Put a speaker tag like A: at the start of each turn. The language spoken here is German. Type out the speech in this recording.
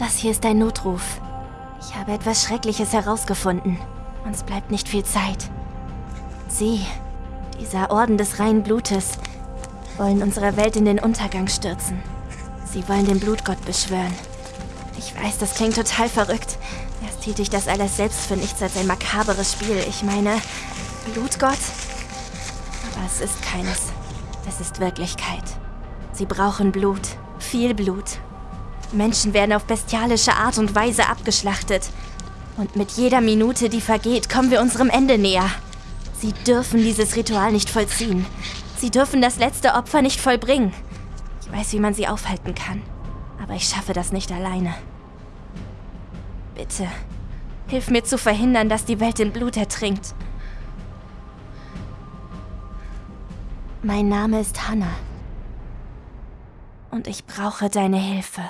A: Das hier ist ein Notruf. Ich habe etwas Schreckliches herausgefunden. Uns bleibt nicht viel Zeit. Sie, dieser Orden des reinen Blutes, wollen unsere Welt in den Untergang stürzen. Sie wollen den Blutgott beschwören. Ich weiß, das klingt total verrückt. Erst hielt ich das alles selbst für nichts als ein makaberes Spiel. Ich meine, Blutgott? Aber es ist keines. Es ist Wirklichkeit. Sie brauchen Blut. Viel Blut. Menschen werden auf bestialische Art und Weise abgeschlachtet. Und mit jeder Minute, die vergeht, kommen wir unserem Ende näher. Sie dürfen dieses Ritual nicht vollziehen. Sie dürfen das letzte Opfer nicht vollbringen. Ich weiß, wie man sie aufhalten kann. Aber ich schaffe das nicht alleine. Bitte, hilf mir zu verhindern, dass die Welt in Blut ertrinkt. Mein Name ist Hannah. Und ich brauche deine Hilfe.